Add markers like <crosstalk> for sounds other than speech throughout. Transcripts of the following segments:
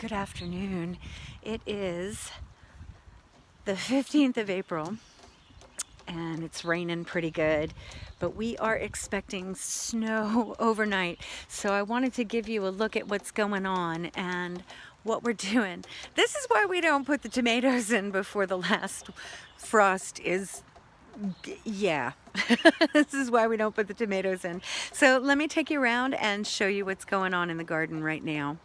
Good afternoon. It is the 15th of April and it's raining pretty good but we are expecting snow <laughs> overnight so I wanted to give you a look at what's going on and what we're doing. This is why we don't put the tomatoes in before the last frost is yeah <laughs> this is why we don't put the tomatoes in so let me take you around and show you what's going on in the garden right now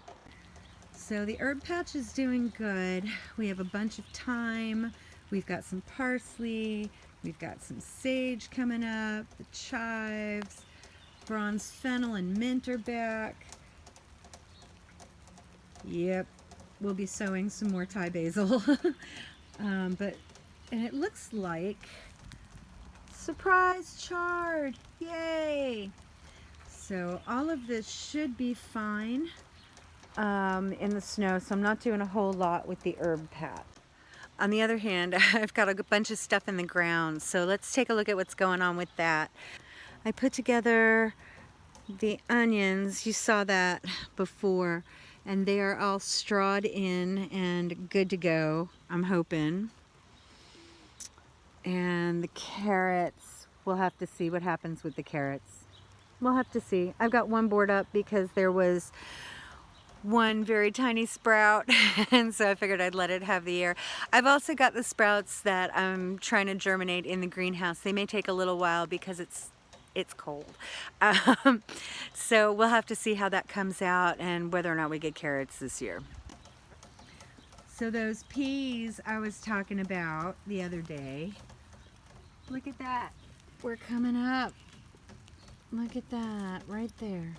so the herb patch is doing good. We have a bunch of thyme. We've got some parsley. We've got some sage coming up the chives bronze fennel and mint are back. Yep we'll be sowing some more Thai basil. <laughs> Um, but and it looks like Surprise chard! Yay! So all of this should be fine um, in the snow, so I'm not doing a whole lot with the herb pat. On the other hand, <laughs> I've got a bunch of stuff in the ground, so let's take a look at what's going on with that. I put together the onions, you saw that before, and they are all strawed in and good to go, I'm hoping and the carrots we'll have to see what happens with the carrots we'll have to see I've got one board up because there was one very tiny sprout <laughs> and so I figured I'd let it have the air. I've also got the sprouts that I'm trying to germinate in the greenhouse. They may take a little while because it's it's cold. <laughs> Um, so we'll have to see how that comes out and whether or not we get carrots this year. So those peas I was talking about the other day, Look at that. We're coming up. Look at that right there.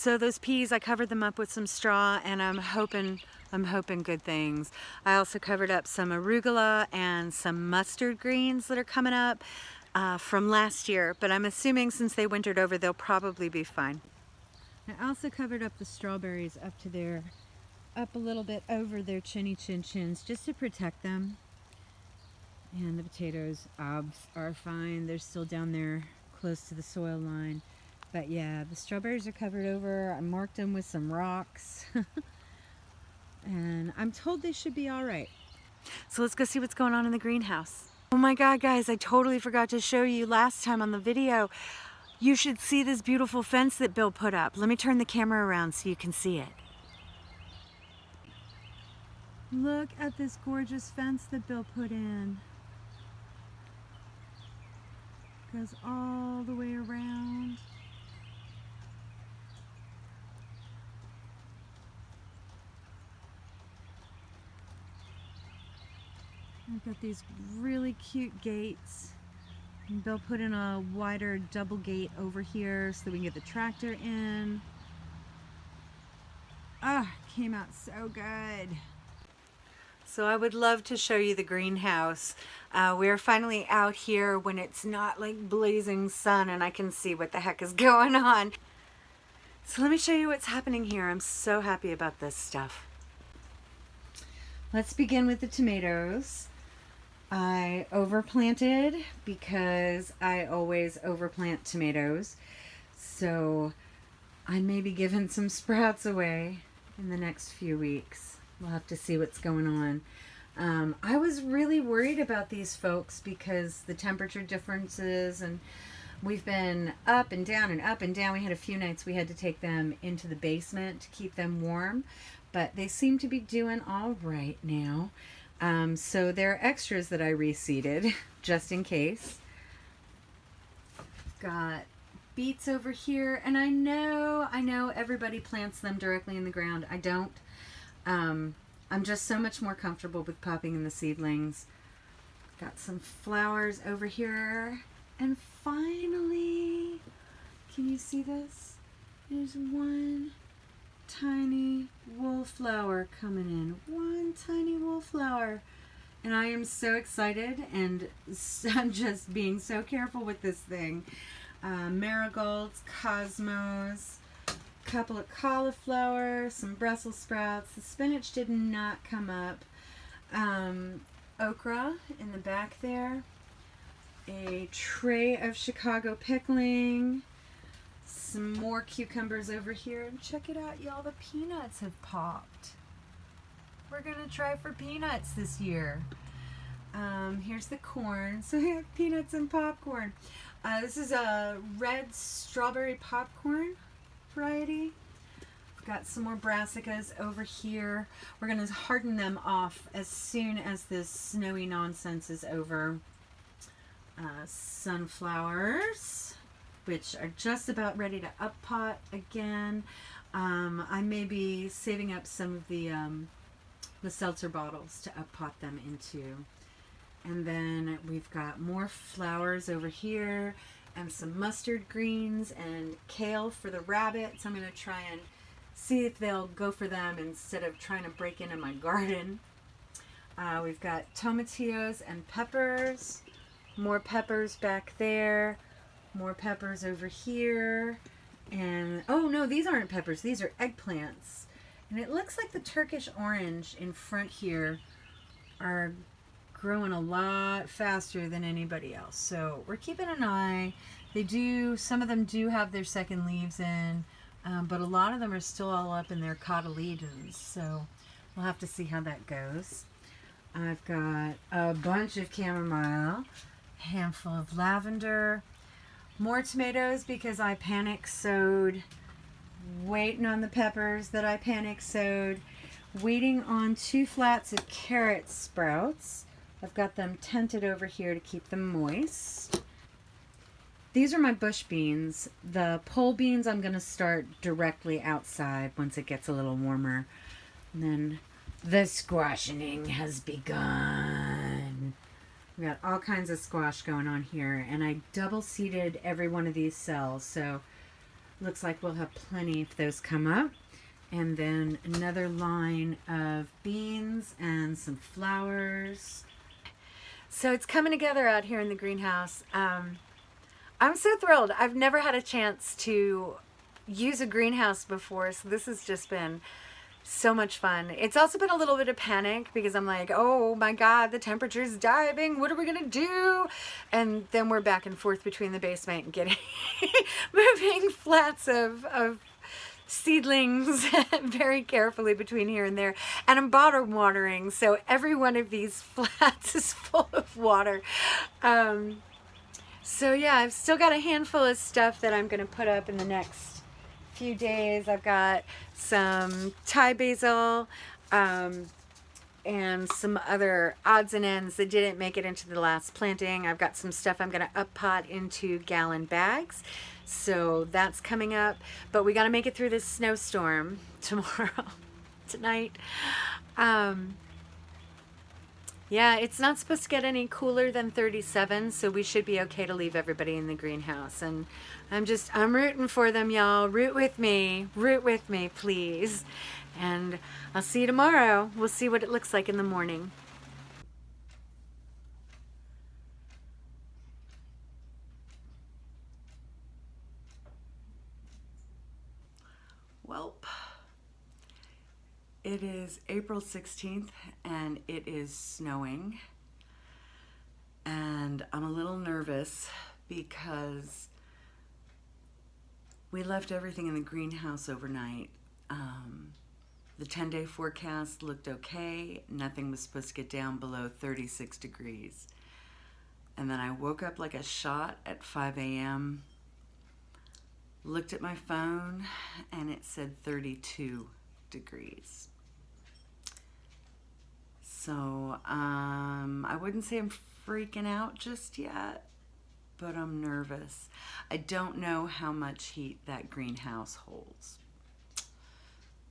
So those peas, I covered them up with some straw and I'm hoping I'm hoping good things. I also covered up some arugula and some mustard greens that are coming up uh, from last year, but I'm assuming since they wintered over, they'll probably be fine. I also covered up the strawberries up to their, up a little bit over their chinny chin chins just to protect them. And the potatoes obs are fine. They're still down there close to the soil line. But yeah, the strawberries are covered over. I marked them with some rocks. <laughs> and I'm told they should be all right. So let's go see what's going on in the greenhouse. Oh my God, guys, I totally forgot to show you last time on the video. You should see this beautiful fence that Bill put up. Let me turn the camera around so you can see it. Look at this gorgeous fence that Bill put in. goes all the way around. I've got these really cute gates. And Bill put in a wider double gate over here so we can get the tractor in. Ah, came out so good. So I would love to show you the greenhouse. Uh, we're finally out here when it's not like blazing sun and I can see what the heck is <laughs> going on. So let me show you what's happening here. I'm so happy about this stuff. Let's begin with the tomatoes. I overplanted because I always overplant tomatoes. So I may be giving some sprouts away in the next few weeks. We'll have to see what's going on. Um, I was really worried about these folks because the temperature differences and we've been up and down and up and down. We had a few nights we had to take them into the basement to keep them warm, but they seem to be doing all right now. Um, so there are extras that I reseeded <laughs> just in case. Got beets over here and I know, I know everybody plants them directly in the ground. I don't. Um, I'm just so much more comfortable with popping in the seedlings. Got some flowers over here. And finally, can you see this? There's one tiny wallflower coming in. One tiny wallflower. And I am so excited and <laughs> I'm just being so careful with this thing. Uh, marigolds, cosmos, couple of cauliflower, some Brussels sprouts. The spinach did not come up. Um, okra in the back there. A tray of Chicago pickling. Some more cucumbers over here. And check it out, y'all. The peanuts have popped. We're going to try for peanuts this year. Um, here's the corn. <laughs> So we have peanuts and popcorn. Uh, this is a red strawberry popcorn variety. We've got some more brassicas over here. We're going to harden them off as soon as this snowy nonsense is over. Uh, sunflowers, which are just about ready to up pot again. Um, I may be saving up some of the um, the seltzer bottles to up pot them into. And then we've got more flowers over here and some mustard greens and kale for the rabbits. I'm going to try and see if they'll go for them instead of trying to break into my garden. Uh, we've got tomatillos and peppers. More peppers back there. More peppers over here. And, oh no, these aren't peppers. These are eggplants. And it looks like the Turkish orange in front here are growing a lot faster than anybody else. So we're keeping an eye. They do, some of them do have their second leaves in, um, but a lot of them are still all up in their cotyledons. So we'll have to see how that goes. I've got a bunch of chamomile, handful of lavender, more tomatoes because I panic sowed, waiting on the peppers that I panic sowed, waiting on two flats of carrot sprouts. I've got them tented over here to keep them moist. These are my bush beans. The pole beans I'm going to start directly outside once it gets a little warmer. And then the squashing has begun. We got all kinds of squash going on here. And I double seeded every one of these cells. So looks like we'll have plenty if those come up. And then another line of beans and some flowers. So it's coming together out here in the greenhouse. Um, I'm so thrilled. I've never had a chance to use a greenhouse before, so this has just been so much fun. It's also been a little bit of panic because I'm like, oh my God, the temperature's diving. What are we gonna do? And then we're back and forth between the basement and getting, <laughs> moving flats of, of seedlings <laughs> very carefully between here and there. And I'm bottom watering, so every one of these <laughs> flats is full of water. Um, so yeah, I've still got a handful of stuff that I'm to put up in the next few days. I've got some Thai basil, um, and some other odds and ends that didn't make it into the last planting. I've got some stuff I'm going to up pot into gallon bags. So that's coming up. But we got to make it through this snowstorm <laughs> tomorrow, tonight. Um, yeah, it's not supposed to get any cooler than 37, so we should be okay to leave everybody in the greenhouse. And I'm just, I'm rooting for them, y'all. Root with me. Root with me, please. And I'll see you tomorrow. We'll see what it looks like in the morning. It is April 16th and it is snowing. And I'm a little nervous because we left everything in the greenhouse overnight. Um, the 10 day forecast looked okay. Nothing was supposed to get down below 36 degrees. And then I woke up like a shot at 5 a.m., looked at my phone, and it said 32 degrees. So um, I wouldn't say I'm freaking out just yet, but I'm nervous. I don't know how much heat that greenhouse holds.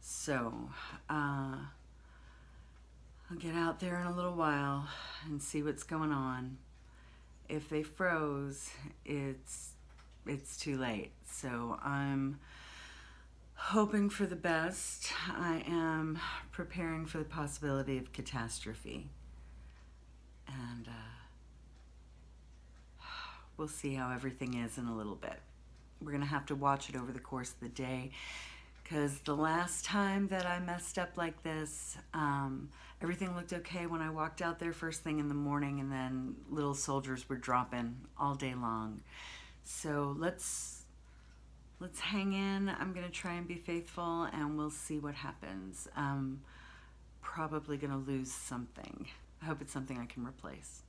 So, uh, I'll get out there in a little while and see what's going on. If they froze, it's it's too late. So I'm hoping for the best. I am preparing for the possibility of catastrophe. And uh, we'll see how everything is in a little bit. We're going to have to watch it over the course of the day because the last time that I messed up like this, um, everything looked okay when I walked out there first thing in the morning and then little soldiers were dropping all day long. So let's let's hang in. I'm gonna try and be faithful and we'll see what happens. Um, probably gonna lose something. I hope it's something I can replace.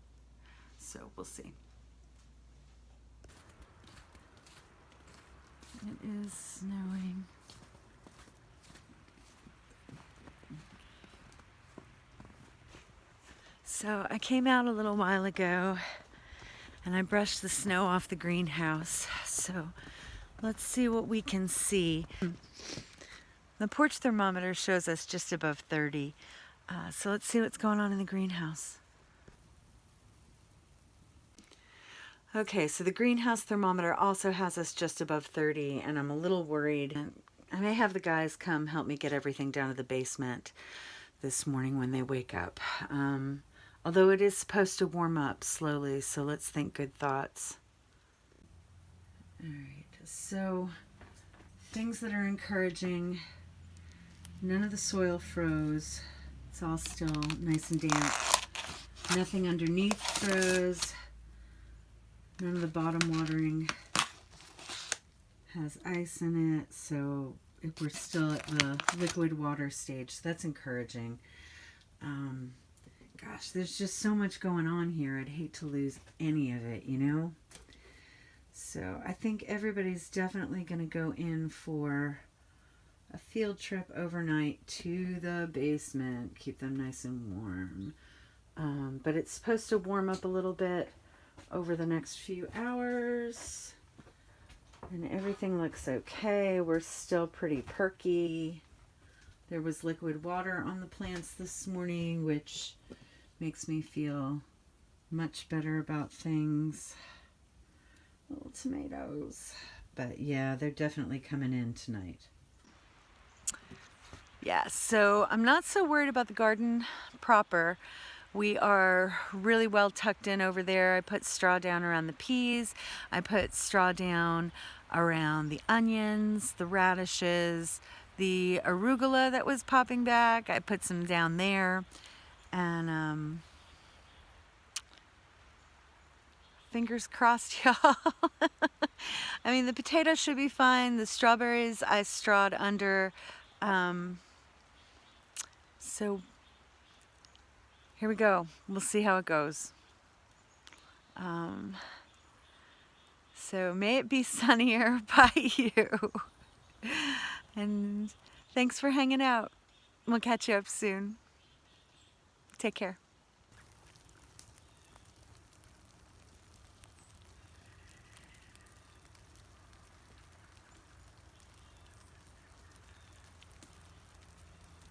So we'll see. It is snowing. So I came out a little while ago and I brushed the snow off the greenhouse. So let's see what we can see. The porch thermometer shows us just above 30. Uh, so let's see what's going on in the greenhouse. Okay, so the greenhouse thermometer also has us just above 30 and I'm a little worried. I may have the guys come help me get everything down to the basement this morning when they wake up. Um, although it is supposed to warm up slowly, so let's think good thoughts. All right, so things that are encouraging. None of the soil froze. It's all still nice and damp. Nothing underneath froze. None of the bottom watering has ice in it, so we're still at the liquid water stage. So that's encouraging. Um, gosh, there's just so much going on here. I'd hate to lose any of it, you know? So I think everybody's definitely going to go in for a field trip overnight to the basement. Keep them nice and warm. Um, but it's supposed to warm up a little bit over the next few hours. And everything looks okay. We're still pretty perky. There was liquid water on the plants this morning, which makes me feel much better about things. Little tomatoes. But yeah, they're definitely coming in tonight. Yeah, so I'm not so worried about the garden proper. We are really well tucked in over there. I put straw down around the peas. I put straw down around the onions, the radishes, the arugula that was popping back. I put some down there. And um, fingers crossed, <laughs> y'all. I mean, the potatoes should be fine. The strawberries I strawed under. Um, so here we go. We'll see how it goes. Um, so may it be <laughs> sunnier by you. and thanks for hanging out. We'll catch you up soon. Take care.